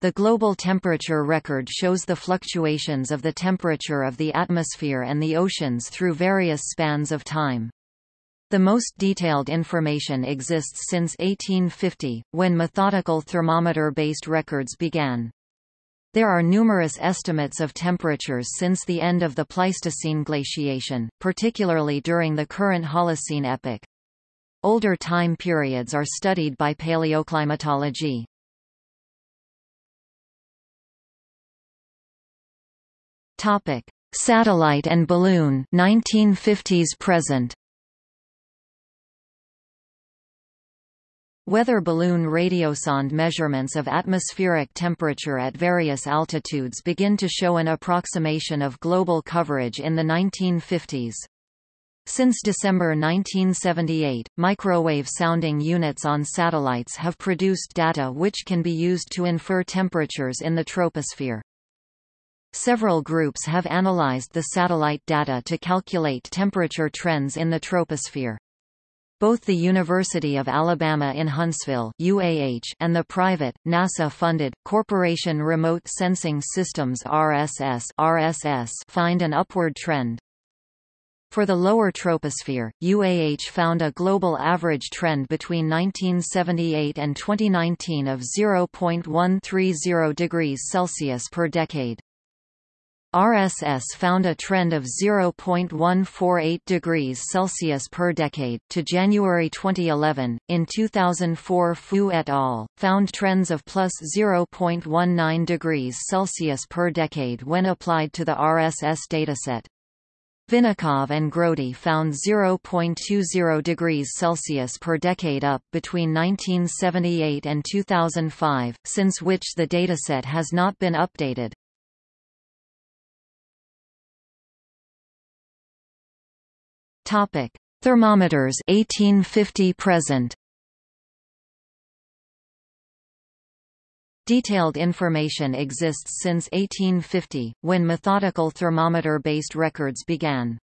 The global temperature record shows the fluctuations of the temperature of the atmosphere and the oceans through various spans of time. The most detailed information exists since 1850, when methodical thermometer-based records began. There are numerous estimates of temperatures since the end of the Pleistocene glaciation, particularly during the current Holocene epoch. Older time periods are studied by paleoclimatology. Topic: Satellite and balloon 1950s present. Weather balloon radiosonde measurements of atmospheric temperature at various altitudes begin to show an approximation of global coverage in the 1950s. Since December 1978, microwave sounding units on satellites have produced data which can be used to infer temperatures in the troposphere. Several groups have analyzed the satellite data to calculate temperature trends in the troposphere. Both the University of Alabama in Huntsville UAH and the private, NASA-funded, Corporation Remote Sensing Systems RSS, RSS find an upward trend. For the lower troposphere, UAH found a global average trend between 1978 and 2019 of 0.130 degrees Celsius per decade. RSS found a trend of 0.148 degrees Celsius per decade. To January 2011, in 2004, Fu et al. found trends of plus 0.19 degrees Celsius per decade when applied to the RSS dataset. Vinnikov and Grody found 0.20 degrees Celsius per decade up between 1978 and 2005, since which the dataset has not been updated. Topic: Thermometers 1850 present. Detailed information exists since 1850, when methodical thermometer-based records began.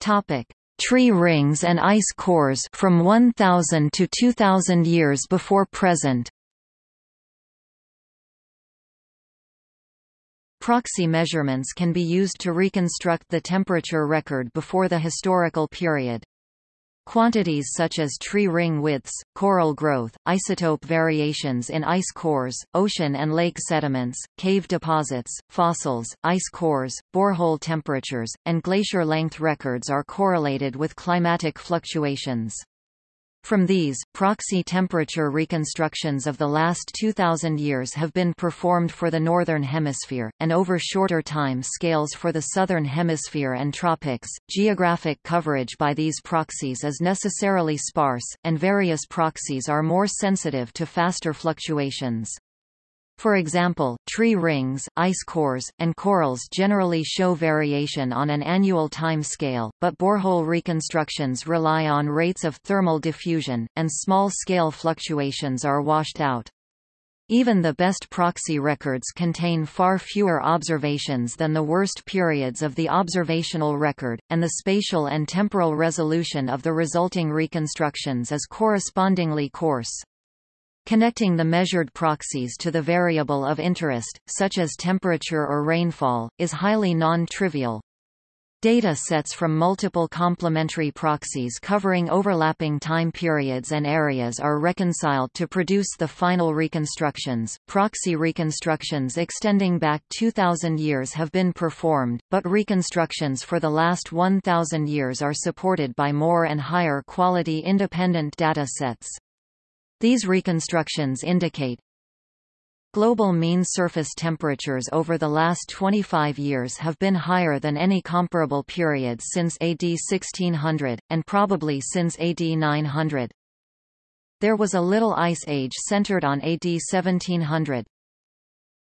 Topic: Tree rings and ice cores from 1000 to 2000 years before present. Proxy measurements can be used to reconstruct the temperature record before the historical period. Quantities such as tree ring widths, coral growth, isotope variations in ice cores, ocean and lake sediments, cave deposits, fossils, ice cores, borehole temperatures, and glacier length records are correlated with climatic fluctuations. From these, proxy temperature reconstructions of the last 2,000 years have been performed for the Northern Hemisphere, and over shorter time scales for the Southern Hemisphere and tropics. Geographic coverage by these proxies is necessarily sparse, and various proxies are more sensitive to faster fluctuations. For example, tree rings, ice cores, and corals generally show variation on an annual time scale, but borehole reconstructions rely on rates of thermal diffusion, and small-scale fluctuations are washed out. Even the best proxy records contain far fewer observations than the worst periods of the observational record, and the spatial and temporal resolution of the resulting reconstructions is correspondingly coarse. Connecting the measured proxies to the variable of interest, such as temperature or rainfall, is highly non-trivial. Data sets from multiple complementary proxies covering overlapping time periods and areas are reconciled to produce the final reconstructions. Proxy reconstructions extending back 2,000 years have been performed, but reconstructions for the last 1,000 years are supported by more and higher quality independent data sets. These reconstructions indicate Global mean surface temperatures over the last 25 years have been higher than any comparable period since AD 1600, and probably since AD 900. There was a little ice age centered on AD 1700.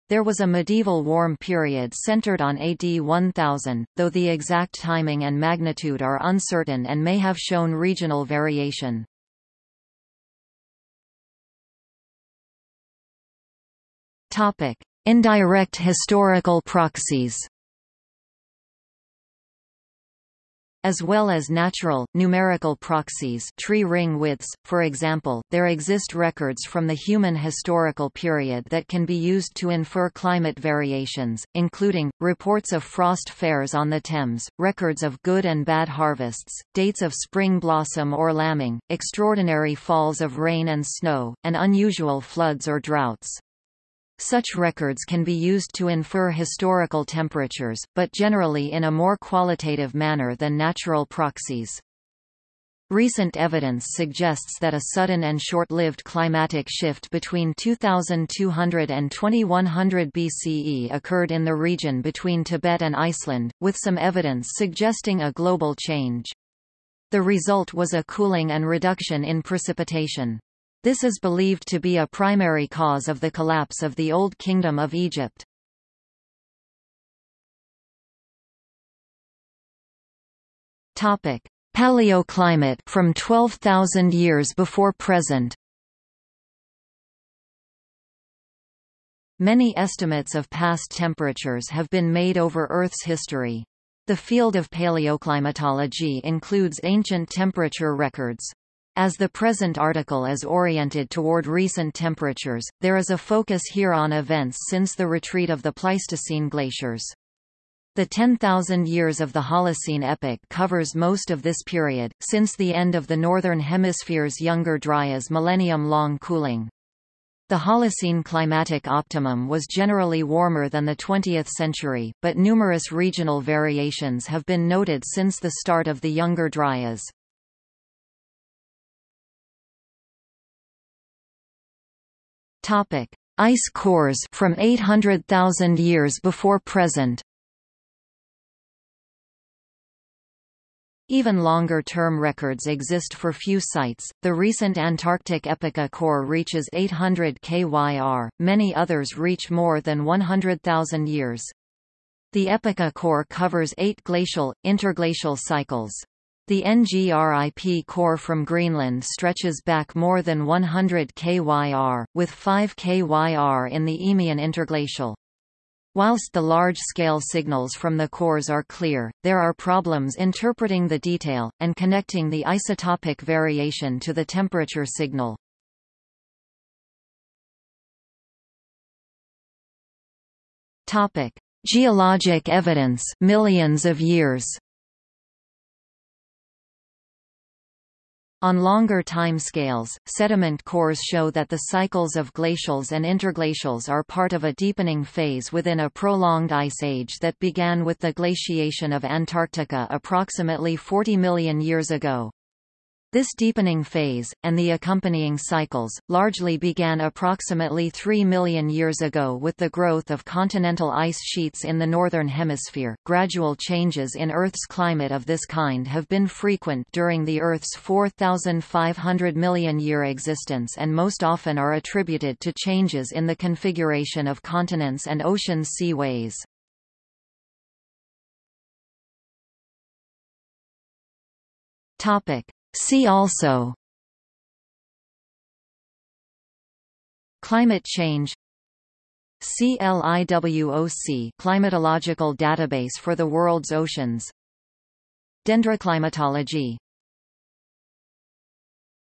There was a medieval warm period centered on AD 1000, though the exact timing and magnitude are uncertain and may have shown regional variation. Topic: Indirect historical proxies. as well as natural, numerical proxies tree ring widths. For example, there exist records from the human historical period that can be used to infer climate variations, including, reports of frost fairs on the Thames, records of good and bad harvests, dates of spring blossom or lambing, extraordinary falls of rain and snow, and unusual floods or droughts. Such records can be used to infer historical temperatures, but generally in a more qualitative manner than natural proxies. Recent evidence suggests that a sudden and short-lived climatic shift between 2200 and 2100 BCE occurred in the region between Tibet and Iceland, with some evidence suggesting a global change. The result was a cooling and reduction in precipitation. This is believed to be a primary cause of the collapse of the Old Kingdom of Egypt. Topic: Paleoclimate from 12,000 years before present. Many estimates of past temperatures have been made over Earth's history. The field of paleoclimatology includes ancient temperature records, as the present article is oriented toward recent temperatures, there is a focus here on events since the retreat of the Pleistocene glaciers. The 10,000 years of the Holocene epoch covers most of this period, since the end of the Northern Hemisphere's Younger Dryas millennium-long cooling. The Holocene climatic optimum was generally warmer than the 20th century, but numerous regional variations have been noted since the start of the Younger Dryas. Topic: Ice cores from 800,000 years before present. Even longer-term records exist for few sites. The recent Antarctic Epica core reaches 800 kyr, many others reach more than 100,000 years. The Epica core covers eight glacial, interglacial cycles. The NGRIP core from Greenland stretches back more than 100 kyr, with 5 kyr in the Eemian interglacial. Whilst the large-scale signals from the cores are clear, there are problems interpreting the detail, and connecting the isotopic variation to the temperature signal. Geologic evidence millions of years On longer time scales, sediment cores show that the cycles of glacials and interglacials are part of a deepening phase within a prolonged ice age that began with the glaciation of Antarctica approximately 40 million years ago. This deepening phase, and the accompanying cycles, largely began approximately 3 million years ago with the growth of continental ice sheets in the Northern Hemisphere. Gradual changes in Earth's climate of this kind have been frequent during the Earth's 4,500 million year existence and most often are attributed to changes in the configuration of continents and ocean seaways. Topic. See also Climate change CLIWOC climatological database for the world's oceans. Dendroclimatology